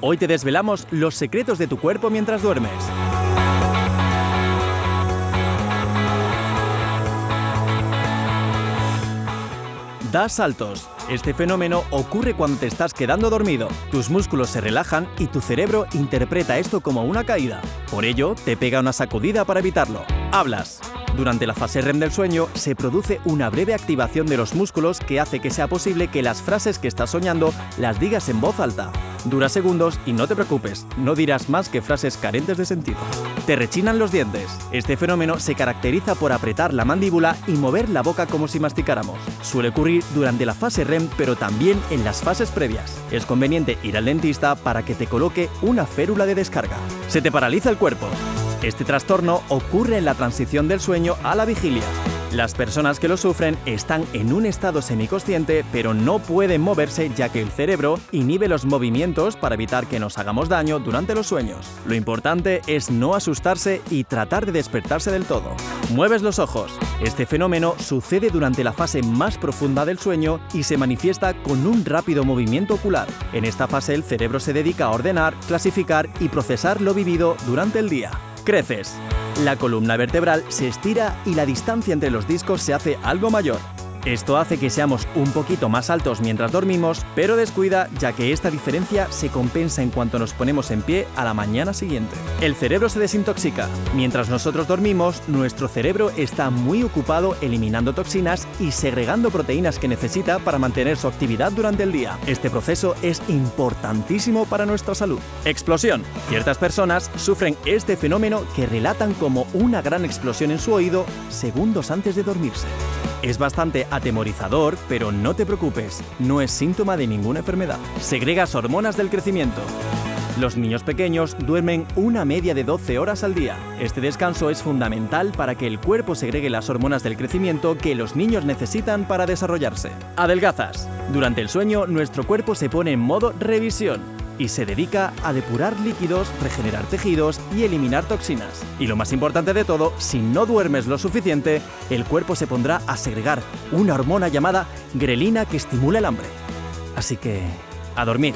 Hoy te desvelamos los secretos de tu cuerpo mientras duermes. Da saltos. Este fenómeno ocurre cuando te estás quedando dormido. Tus músculos se relajan y tu cerebro interpreta esto como una caída. Por ello, te pega una sacudida para evitarlo. Hablas. Durante la fase REM del sueño se produce una breve activación de los músculos que hace que sea posible que las frases que estás soñando las digas en voz alta. Dura segundos y no te preocupes, no dirás más que frases carentes de sentido. Te rechinan los dientes. Este fenómeno se caracteriza por apretar la mandíbula y mover la boca como si masticáramos. Suele ocurrir durante la fase REM, pero también en las fases previas. Es conveniente ir al dentista para que te coloque una férula de descarga. Se te paraliza el cuerpo. Este trastorno ocurre en la transición del sueño a la vigilia. Las personas que lo sufren están en un estado semiconsciente, pero no pueden moverse ya que el cerebro inhibe los movimientos para evitar que nos hagamos daño durante los sueños. Lo importante es no asustarse y tratar de despertarse del todo. Mueves los ojos. Este fenómeno sucede durante la fase más profunda del sueño y se manifiesta con un rápido movimiento ocular. En esta fase el cerebro se dedica a ordenar, clasificar y procesar lo vivido durante el día creces. La columna vertebral se estira y la distancia entre los discos se hace algo mayor. Esto hace que seamos un poquito más altos mientras dormimos, pero descuida ya que esta diferencia se compensa en cuanto nos ponemos en pie a la mañana siguiente. El cerebro se desintoxica. Mientras nosotros dormimos, nuestro cerebro está muy ocupado eliminando toxinas y segregando proteínas que necesita para mantener su actividad durante el día. Este proceso es importantísimo para nuestra salud. Explosión. Ciertas personas sufren este fenómeno que relatan como una gran explosión en su oído segundos antes de dormirse. Es bastante atemorizador, pero no te preocupes, no es síntoma de ninguna enfermedad. Segregas hormonas del crecimiento. Los niños pequeños duermen una media de 12 horas al día. Este descanso es fundamental para que el cuerpo segregue las hormonas del crecimiento que los niños necesitan para desarrollarse. Adelgazas. Durante el sueño, nuestro cuerpo se pone en modo revisión y se dedica a depurar líquidos, regenerar tejidos y eliminar toxinas. Y lo más importante de todo, si no duermes lo suficiente, el cuerpo se pondrá a segregar una hormona llamada grelina que estimula el hambre. Así que, a dormir.